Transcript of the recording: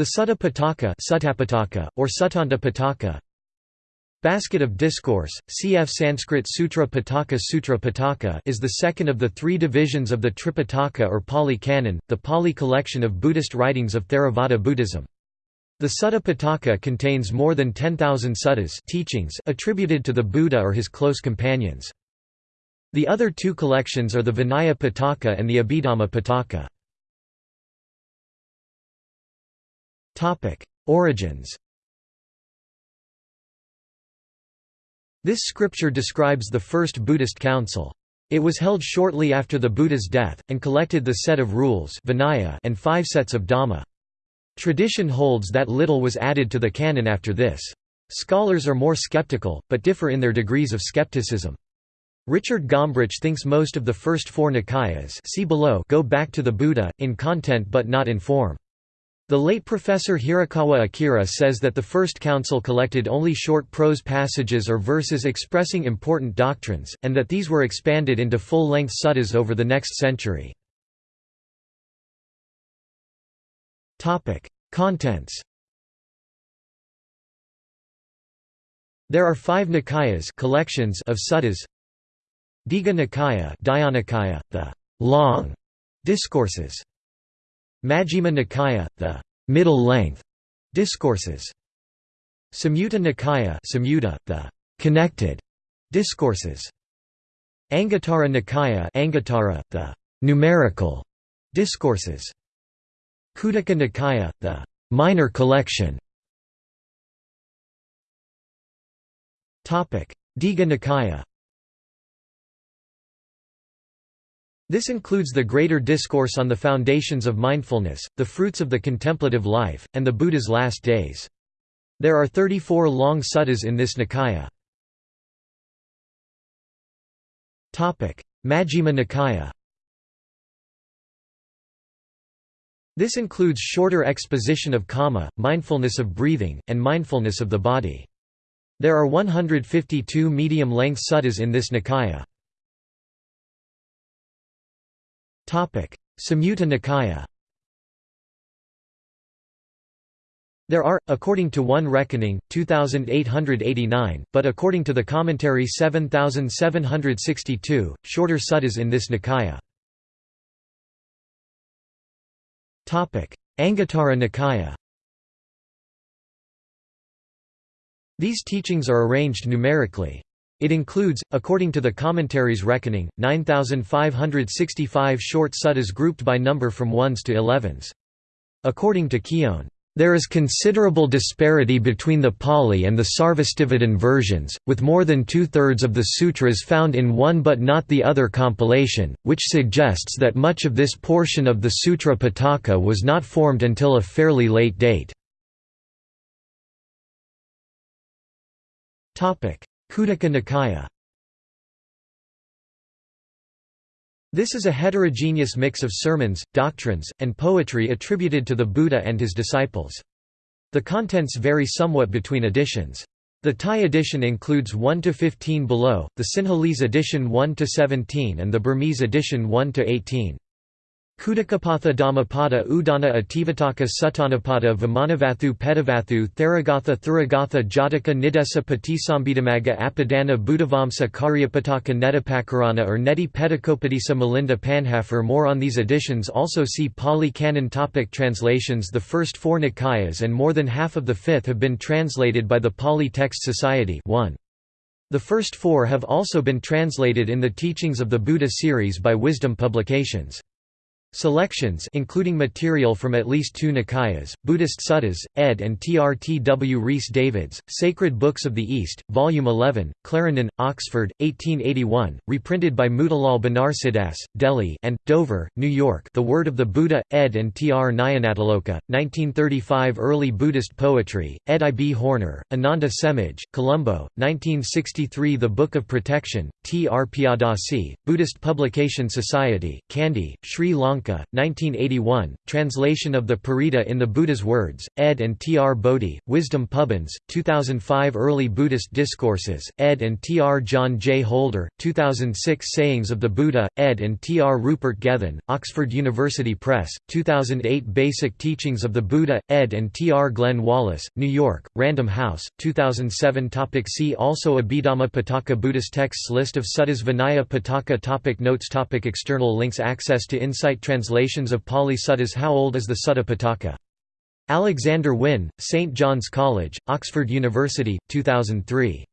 The Sutta Pitaka, Suttapitaka or Suttanta Pitaka Basket of Discourse, cf Sanskrit Sutra Pitaka Sutra Pitaka is the second of the three divisions of the Tripitaka or Pali Canon, the Pali collection of Buddhist writings of Theravada Buddhism. The Sutta Pitaka contains more than 10,000 suttas teachings attributed to the Buddha or his close companions. The other two collections are the Vinaya Pitaka and the Abhidhamma Pitaka. Origins This scripture describes the first Buddhist council. It was held shortly after the Buddha's death, and collected the set of rules Vinaya and five sets of Dhamma. Tradition holds that little was added to the canon after this. Scholars are more skeptical, but differ in their degrees of skepticism. Richard Gombrich thinks most of the first four Nikayas see below go back to the Buddha, in content but not in form. The late Professor Hirakawa Akira says that the First Council collected only short prose passages or verses expressing important doctrines, and that these were expanded into full-length suttas over the next century. Contents. There are five Nikayas collections of suttas. Digha Nikaya, the long discourses Majjhima Nikaya, the middle length discourses. Samyutta Nikaya, Samyutta, the connected discourses. Anguttara Nikaya, Anguttara, the numerical discourses. Khuddaka Nikaya, the minor collection. Topic: Digha Nikaya. This includes the greater discourse on the foundations of mindfulness, the fruits of the contemplative life, and the Buddha's last days. There are 34 long suttas in this Nikaya. Majjhima Nikaya This includes shorter exposition of kamma, mindfulness of breathing, and mindfulness of the body. There are 152 medium-length suttas in this Nikaya. Samyutta Nikaya There are, according to one reckoning, 2,889, but according to the commentary 7,762, shorter suttas in this Nikaya. Anguttara Nikaya These teachings are arranged numerically. It includes, according to the commentary's reckoning, 9,565 short suttas grouped by number from ones to elevens. According to Keown, there is considerable disparity between the Pali and the Sarvastivadin versions, with more than two-thirds of the sutras found in one but not the other compilation, which suggests that much of this portion of the Sutra Pitaka was not formed until a fairly late date. Khuddaka Nikaya This is a heterogeneous mix of sermons, doctrines, and poetry attributed to the Buddha and his disciples. The contents vary somewhat between editions. The Thai edition includes 1 to 15 below, the Sinhalese edition 1 to 17 and the Burmese edition 1–18. Khuddakapatha Dhammapada Udana Itivuttaka Suttanipata Vimanavatthu Petavatthu Theragatha Therigatha Jataka Niddesa Patisambhidamagga Apadana Buddhavamsa Cariyapitaka Nettipakarana or Netti Petakopadesa Milinda Panhafer More on these editions also see Pali Canon topic Translations The first four Nikayas and more than half of the fifth have been translated by the Pali Text Society 1. The first four have also been translated in the Teachings of the Buddha series by Wisdom Publications. Selections including material from at least two Nikayas, Buddhist Suttas, ed. and Trtw Rhys Davids, Sacred Books of the East, Volume 11, Clarendon, Oxford, 1881, reprinted by Motilal Banarsidass, Delhi and, Dover, New York The Word of the Buddha, ed. and Tr Nyanatiloka, 1935 Early Buddhist Poetry, ed. I. B. Horner, Ananda Semage, Colombo, 1963 The Book of Protection, T. R. Piyadasi, Buddhist Publication Society, Kandy, Sri Lanka Lanka, 1981, translation of the Parita in the Buddha's Words, ed. and T. R. Bodhi, Wisdom Pubbins, 2005 Early Buddhist Discourses, ed. and T. R. John J. Holder, 2006 Sayings of the Buddha, ed. and T. R. Rupert Gethin, Oxford University Press, 2008 Basic Teachings of the Buddha, ed. and T. R. Glenn Wallis, New York, Random House, 2007 topic See also Abhidhamma Pitaka Buddhist texts List of suttas Vinaya Pitaka topic Notes topic External links Access to Insight Translations of Pali Suttas How old is the Sutta Pitaka? Alexander Wynne, St. John's College, Oxford University, 2003.